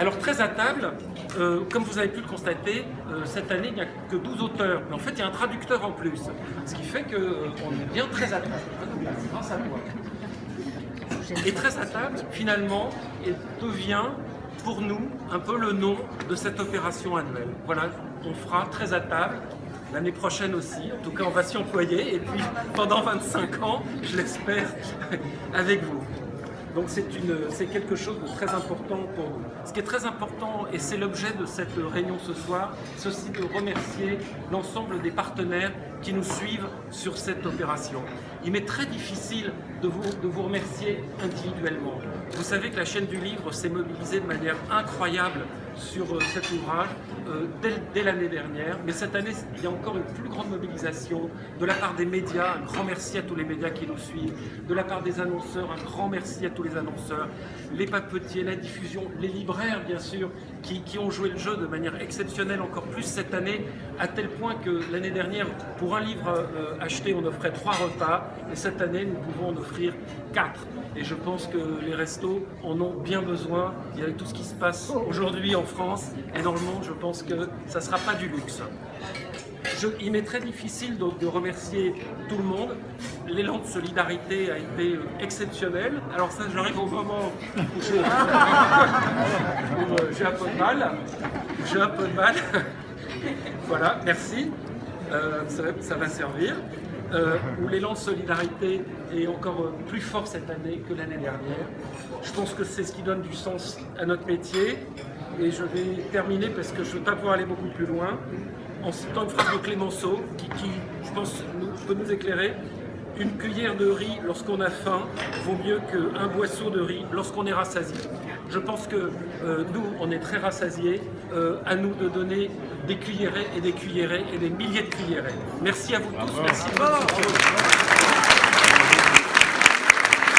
Alors très à table, euh, comme vous avez pu le constater, euh, cette année il n'y a que 12 auteurs, mais en fait il y a un traducteur en plus, ce qui fait qu'on est bien très à table, grâce à toi. Et très à table, finalement, devient pour nous un peu le nom de cette opération annuelle. Voilà, on fera très à table, l'année prochaine aussi, en tout cas on va s'y employer, et puis pendant 25 ans, je l'espère, avec vous. Donc c'est quelque chose de très important pour nous. Ce qui est très important, et c'est l'objet de cette réunion ce soir, c'est aussi de remercier l'ensemble des partenaires qui nous suivent sur cette opération. Il m'est très difficile de vous, de vous remercier individuellement. Vous savez que la chaîne du livre s'est mobilisée de manière incroyable sur euh, cet ouvrage euh, dès, l'année dernière, mais cette année, il y a encore une plus grande mobilisation de la part des médias, un grand merci à tous les médias qui nous suivent, de la part des annonceurs, un grand merci à tous les annonceurs, les papetiers, la diffusion, les libraires bien sûr, qui, ont joué le jeu de manière exceptionnelle encore plus cette année, à tel point que l'année dernière, pour un livre euh, acheté, on offrait trois repas, et cette année, nous pouvons en offrir quatre. Et je pense que les restos en ont bien besoin, et avec tout ce qui se passe aujourd'hui en France et dans le monde, je pense que ça ne sera pas du luxe. il m'est très difficile donc de remercier tout le monde. L'élan de solidarité a été euh, exceptionnel. Alors ça, j'arrive au moment où j'ai un peu de mal. J'ai un peu de mal. voilà, merci. Euh, ça, va servir. Euh, où l'élan de solidarité est encore plus fort cette année que l'année dernière. Je pense que c'est ce qui donne du sens à notre métier, et je vais terminer parce que je ne veux pas pouvoir aller beaucoup plus loin en citant une phrase de Clémenceau qui, je pense, peut nous éclairer. Une cuillère de riz lorsqu'on a faim vaut mieux qu'un boisseau de riz lorsqu'on est rassasié. Je pense que euh, nous, on est très rassasiés. Euh, à nous de donner des cuillerées et des cuillerées et des milliers de cuillerées. Merci à vous tous. Merci.